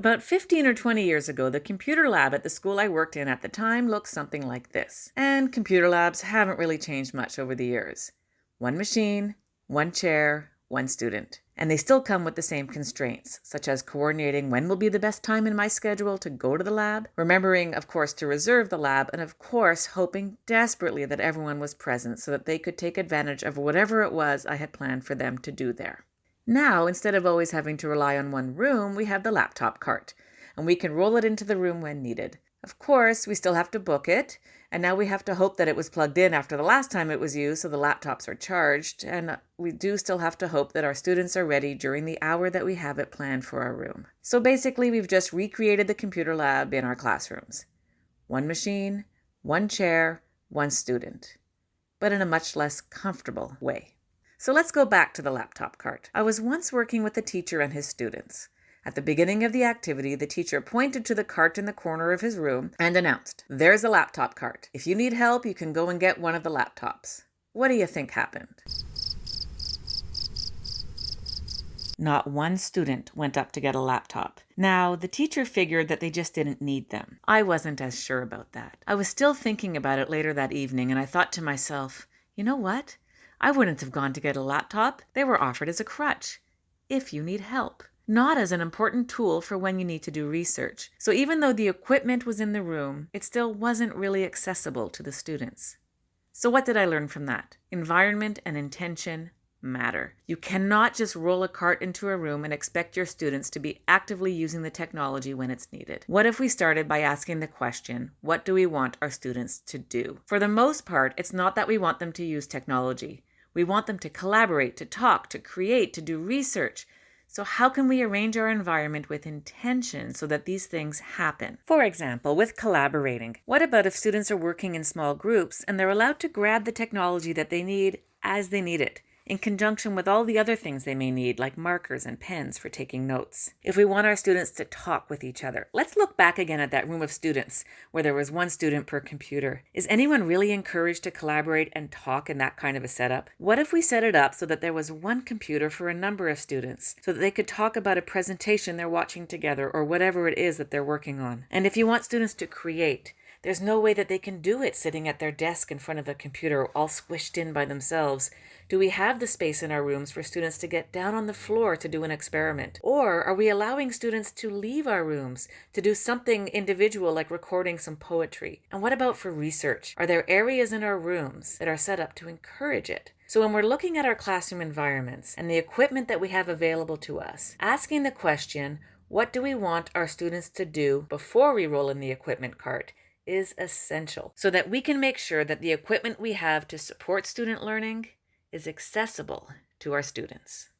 About 15 or 20 years ago, the computer lab at the school I worked in at the time looked something like this. And computer labs haven't really changed much over the years. One machine, one chair, one student. And they still come with the same constraints, such as coordinating when will be the best time in my schedule to go to the lab, remembering, of course, to reserve the lab, and of course, hoping desperately that everyone was present so that they could take advantage of whatever it was I had planned for them to do there. Now, instead of always having to rely on one room, we have the laptop cart, and we can roll it into the room when needed. Of course, we still have to book it, and now we have to hope that it was plugged in after the last time it was used so the laptops are charged, and we do still have to hope that our students are ready during the hour that we have it planned for our room. So basically, we've just recreated the computer lab in our classrooms. One machine, one chair, one student, but in a much less comfortable way. So let's go back to the laptop cart. I was once working with a teacher and his students. At the beginning of the activity, the teacher pointed to the cart in the corner of his room and announced, There's a laptop cart. If you need help, you can go and get one of the laptops. What do you think happened? Not one student went up to get a laptop. Now, the teacher figured that they just didn't need them. I wasn't as sure about that. I was still thinking about it later that evening, and I thought to myself, you know what? I wouldn't have gone to get a laptop. They were offered as a crutch. If you need help. Not as an important tool for when you need to do research. So even though the equipment was in the room, it still wasn't really accessible to the students. So what did I learn from that? Environment and intention matter. You cannot just roll a cart into a room and expect your students to be actively using the technology when it's needed. What if we started by asking the question, what do we want our students to do? For the most part, it's not that we want them to use technology. We want them to collaborate, to talk, to create, to do research. So, how can we arrange our environment with intention so that these things happen? For example, with collaborating, what about if students are working in small groups and they're allowed to grab the technology that they need as they need it? In conjunction with all the other things they may need, like markers and pens for taking notes. If we want our students to talk with each other, let's look back again at that room of students where there was one student per computer. Is anyone really encouraged to collaborate and talk in that kind of a setup? What if we set it up so that there was one computer for a number of students, so that they could talk about a presentation they're watching together or whatever it is that they're working on? And if you want students to create, there's no way that they can do it sitting at their desk in front of a computer all squished in by themselves. Do we have the space in our rooms for students to get down on the floor to do an experiment? Or are we allowing students to leave our rooms to do something individual like recording some poetry? And what about for research? Are there areas in our rooms that are set up to encourage it? So when we're looking at our classroom environments and the equipment that we have available to us, asking the question, what do we want our students to do before we roll in the equipment cart is essential so that we can make sure that the equipment we have to support student learning is accessible to our students.